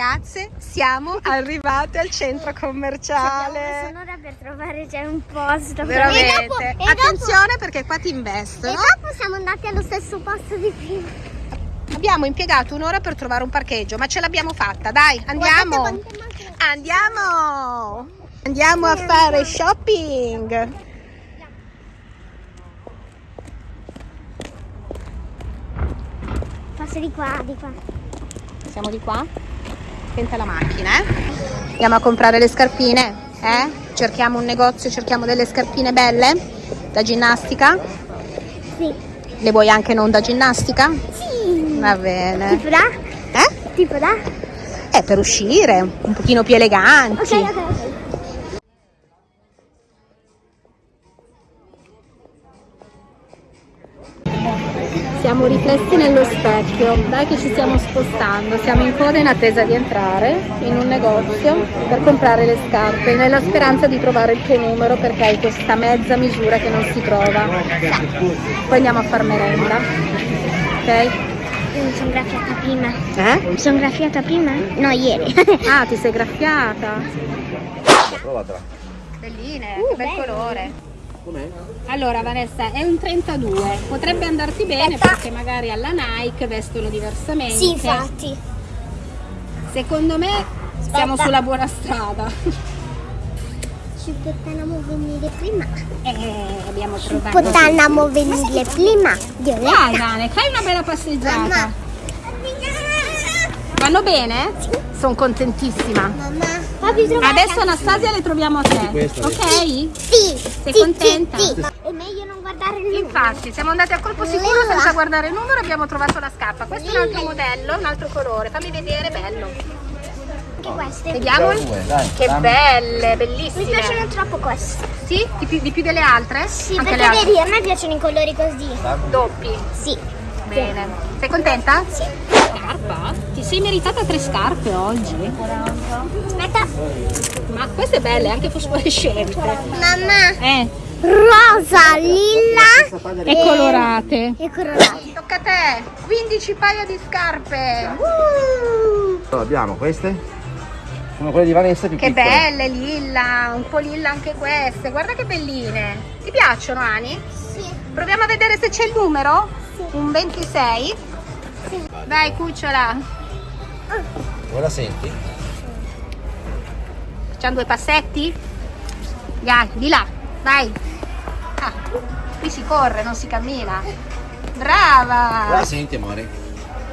ragazze, siamo arrivate al centro commerciale. Abbiamo un'ora per trovare già un posto. Veramente. E dopo, e Attenzione perché qua ti dopo, e investono. dopo siamo andati allo stesso posto di prima. Abbiamo impiegato un'ora per trovare un parcheggio, ma ce l'abbiamo fatta. Dai, andiamo. Andiamo. Andiamo a fare shopping. Passo di qua, di qua. Siamo di qua? Attenta la macchina, eh? Andiamo a comprare le scarpine, eh? Cerchiamo un negozio, cerchiamo delle scarpine belle da ginnastica. Sì. Le vuoi anche non da ginnastica? Sì. Va bene. Tipo da? Eh? Tipo da? Eh, per uscire, un pochino più eleganti. Ok, ok, ok. Siamo riflessi nello specchio, dai che ci stiamo spostando, siamo in coda in attesa di entrare in un negozio per comprare le scarpe nella speranza di trovare il tuo numero perché hai questa mezza misura che non si trova. Poi andiamo a far merenda, ok? Io mi sono graffiata prima. Eh? Mi sono graffiata prima? No, ieri. Ah, ti sei graffiata. Provatela. Belline, Uh, che bel bello. colore. Com'è? Allora Vanessa, è un 32, potrebbe andarti bene Aspetta. perché magari alla Nike vestono diversamente. sì, infatti. Secondo me siamo Aspetta. sulla buona strada. Ci potevamo venire prima. Eh, abbiamo trovato. Potevamo venire prima. Dai Vane, fai una bella passeggiata. Vanno bene? Sono contentissima. Mamma. Papi, Adesso Anastasia le troviamo a te. questa, Ok? Sì. Sei contenta? È meglio non guardare il numero. Infatti, siamo andati a colpo sicuro Lilla. senza guardare il numero e abbiamo trovato la scarpa. Questo è un altro Lilla. modello, un altro colore. Fammi vedere, bello. Anche queste. Vediamo. Due, dai, Che dammi. belle, Mi bellissime. piacciono troppo queste. Sì? Di più, di più delle altre? Sì, Anche le perché altre? vedi, a me piacciono i colori così. Doppi. Sì. Bene. Sei contenta? Sì. Scarpa? Ti sei meritata tre scarpe oggi? Aspetta. Ma queste belle, anche fosforescenti. Mamma. Eh, Rosa, lilla e colorate. e colorate. Tocca a te, 15 paia di scarpe. Allora, abbiamo queste. Sono quelle di Vanessa più Che piccole. belle, lilla, un po' lilla anche queste. Guarda che belline. Ti piacciono, Ani? Sì. Proviamo a vedere se c'è il numero. Sì. Un 26. Dai, cucciola. La senti? Facciamo due passetti? Dai, di là, vai. Ah, qui si corre, non si cammina. Brava. la senti, amore?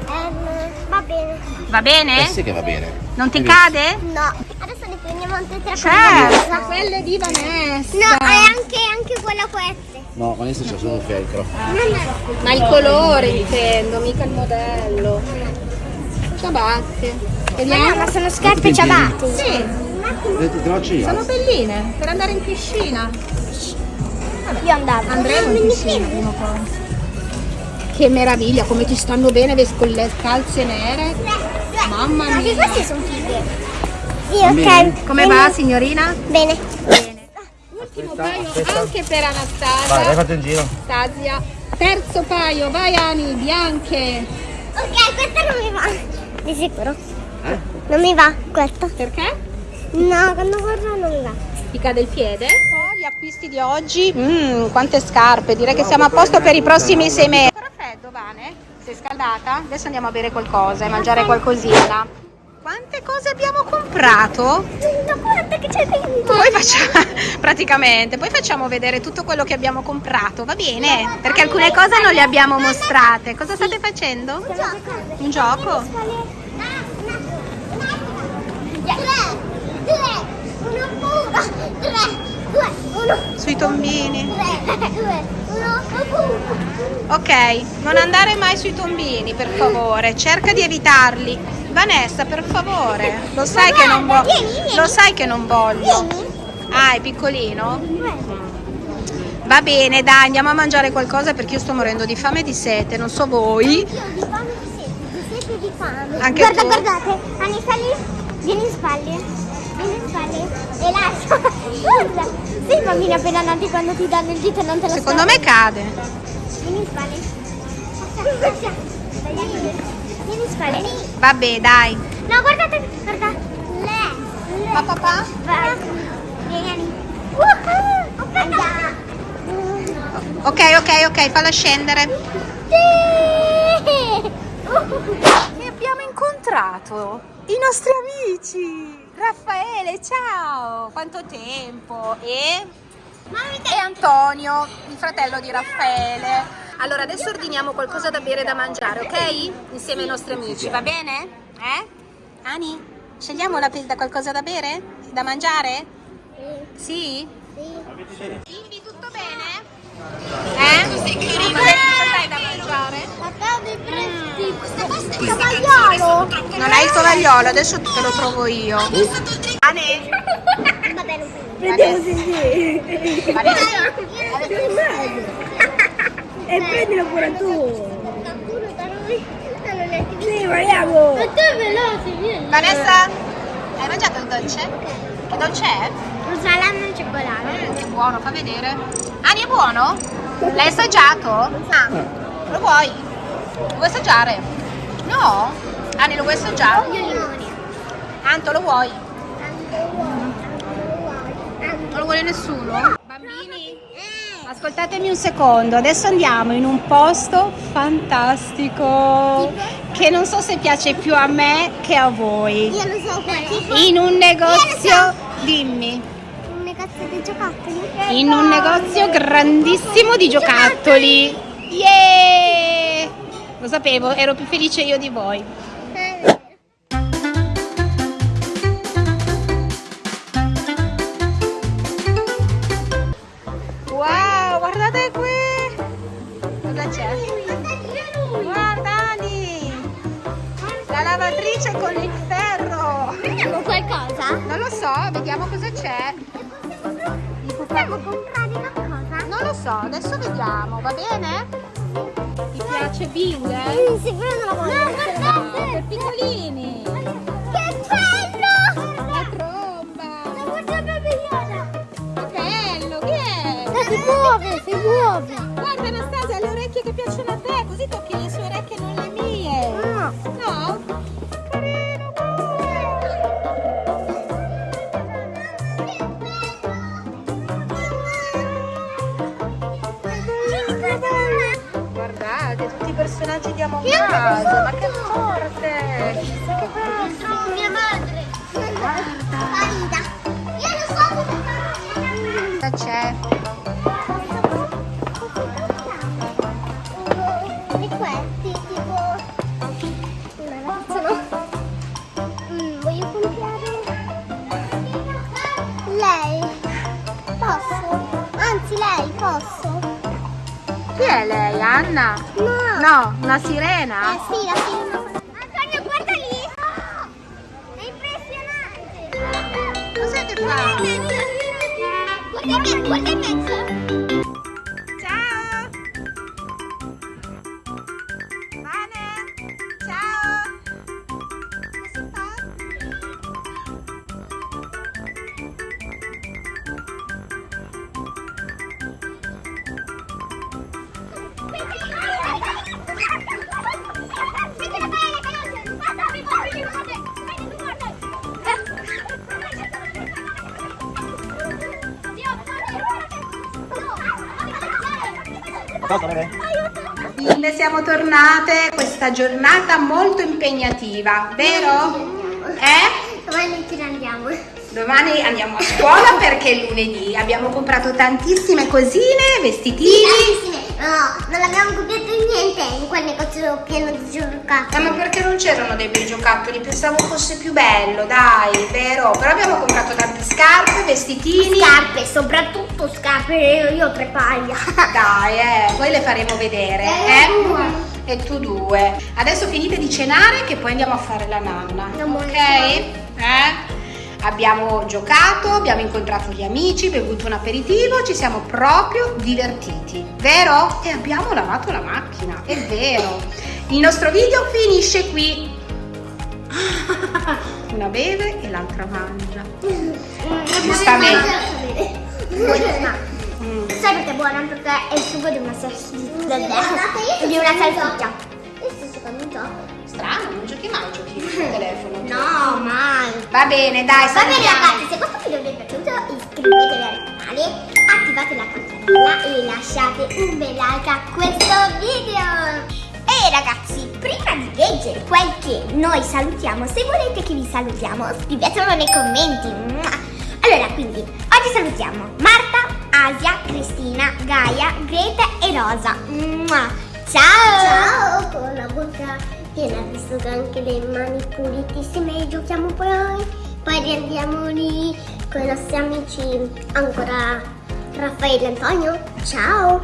Ehm, va bene. Va bene? Eh sì che va bene. Non ti cade? No. Adesso ne prendiamo altre tre Certo, quelle di Vanessa. No, è anche, anche quella queste. No, Vanessa c'ha solo un felcro. Ma il colore intendo, mica il modello. Ciabatte. Ma Vediamo. ma sono scarpe ciabatte. Sì, sono belline per andare in piscina. Io andavo. Andremo in piscina prima o poi. Che meraviglia, come ti stanno bene con le calze nere. Mamma mia. queste sono fighe. Sì, ok. Come va signorina? Bene. Bene. Ultimo Aspetta, paio aspetta. anche per Vai, vai, Anastasia. fate un giro. Anastasia. Terzo paio, vai Ani, bianche. Ok, questa non mi va. Di sicuro. Eh? Non mi va questa. Perché? No, quando guardo non mi va. Ti cade il piede? Gli acquisti di oggi, mm, quante scarpe, direi che siamo a posto per i prossimi sei mesi. Ancora freddo, Vane? Sei scaldata? Adesso andiamo a bere qualcosa e mangiare qualcosina. Quante cose abbiamo comprato? Ma guarda che c'è dentro. Poi facciamo, praticamente, poi facciamo vedere tutto quello che abbiamo comprato, va bene? Perché alcune cose non le abbiamo mostrate. Cosa state facendo? Un gioco? Tre, due, uno puro. Tre, due, uno, Sui tombini. tre, due, uno. Ok, non andare mai sui tombini, per favore. Cerca di evitarli. Vanessa, per favore. Lo sai che non. Vieni, vieni. Lo sai che non voglio. Vieni. Ah, è piccolino? Va bene, dai, andiamo a mangiare qualcosa perché io sto morendo di fame e di sete, non so voi. Io di fame di sete, di sete di fame. Anche Guarda, tu? guardate, Anissa lì, vieni in spalle, vieni in spalle e lascia. Guarda, sei bambini appena nati quando ti danno il dito non te lo Secondo me cade. Vieni in aspetta. Vieni in spalle. Vabbè, dai. No, guardate, guarda. Le. le. Ma papà? Vieni. Uh, Andiamo. Ok, ok, ok, falla scendere. Sì. E abbiamo incontrato i nostri amici. Raffaele, ciao! Quanto tempo! E, e Antonio, il fratello di Raffaele. Allora, adesso ordiniamo qualcosa da bere e da mangiare, ok? Insieme ai nostri amici, va bene? Eh? Ani, scegliamo la da qualcosa da bere? Da mangiare? Sì? Bimbi, tutto bene? Eh? Cosa da mangiare? Non hai il tovagliolo, adesso te lo trovo io. Ane? Prendiamo E prendilo pure tu. Sì, vogliamo. Ma tu è veloce, vieni. Vanessa? Hai mangiato il dolce? Che dolce è? Un salame al cioccolato. Mm, che buono, fa vedere. Ani è buono? L'hai assaggiato? Ah, lo vuoi? Lo vuoi assaggiare? No? Ani lo vuoi assaggiare? Io limone. Anto lo vuoi? Non lo vuole nessuno? Bambini? Ascoltatemi un secondo, adesso andiamo in un posto fantastico che non so se piace più a me che a voi. Io lo so qual è. In un negozio, dimmi, di giocattoli. in un negozio grandissimo di giocattoli. Yeah! Lo sapevo, ero più felice io di voi. Wow, guardate qui! Cosa c'è? Guarda Ani! La lavatrice con il ferro! Prendiamo qualcosa? Non lo so, vediamo cosa c'è. Possiamo comprare qualcosa? Non lo so, adesso vediamo, va bene? Ti piace Bing? Mm, sicuro non la voglio. No, Per guardate! piccolini! Che bello! La tromba! La babigliana! Che bello, che è? Si muove, si muove! Guarda Anastasia, le orecchie che piacciono a te, così tocchi le sue orecchie, Guardate, tutti i personaggi di Among Us, ma che forte! Sono mia madre! Farida! Io lo so dove Cosa c'è? E questi tipo una. Mm, voglio comprare lei. Posso? Anzi lei, posso? Chi è lei? Anna? No. Una sirena? Eh sì, la firma. Antonio, guarda lì! È impressionante! Cos'è che fa? Guarda in mezzo, guarda in mezzo! Bimbe, siamo tornate questa giornata molto impegnativa, vero? Eh? Domani ce ne andiamo. Domani andiamo a scuola perché è lunedì. Abbiamo comprato tantissime cosine, vestitini. Tantissime. No, non abbiamo comprato niente in quel negozio pieno di giocattoli. Eh, ma perché non c'erano dei bei giocattoli? Pensavo fosse più bello, dai, vero? Però abbiamo comprato scarpe, vestitini. Scarpe, soprattutto scarpe, io, io ho tre paia. Dai, eh, poi le faremo vedere, eh? E tu due. Adesso finite di cenare che poi andiamo a fare la nanna. Andiamo Ok? Eh? Abbiamo giocato, abbiamo incontrato gli amici, bevuto un aperitivo, ci siamo proprio divertiti, vero? E abbiamo lavato la macchina, è vero. Il nostro video finisce qui. Una beve e l'altra mangia. Giustamente. Mm. Sai perché è buona? Perché è il sugo di una salsiccia. Di una salsiccia. Io sto giocando un gioco. Strano, non giochi mai, giochi sul telefono. No, Va bene, dai, Va bene ragazzi, se questo video vi è piaciuto iscrivetevi al canale, attivate la campanella e lasciate un bel like a questo video. E ragazzi, prima di leggere quel che noi salutiamo, se volete che vi salutiamo, scrivetelo nei commenti. Allora, quindi, oggi salutiamo Marta, Asia, Cristina, Gaia, Greta e Rosa. Ciao! Ciao, con la bocca piena, visto che anche le mani pulitissime e giochiamo poi. Poi riandiamo lì con i nostri amici ancora Raffaele e Antonio. Ciao!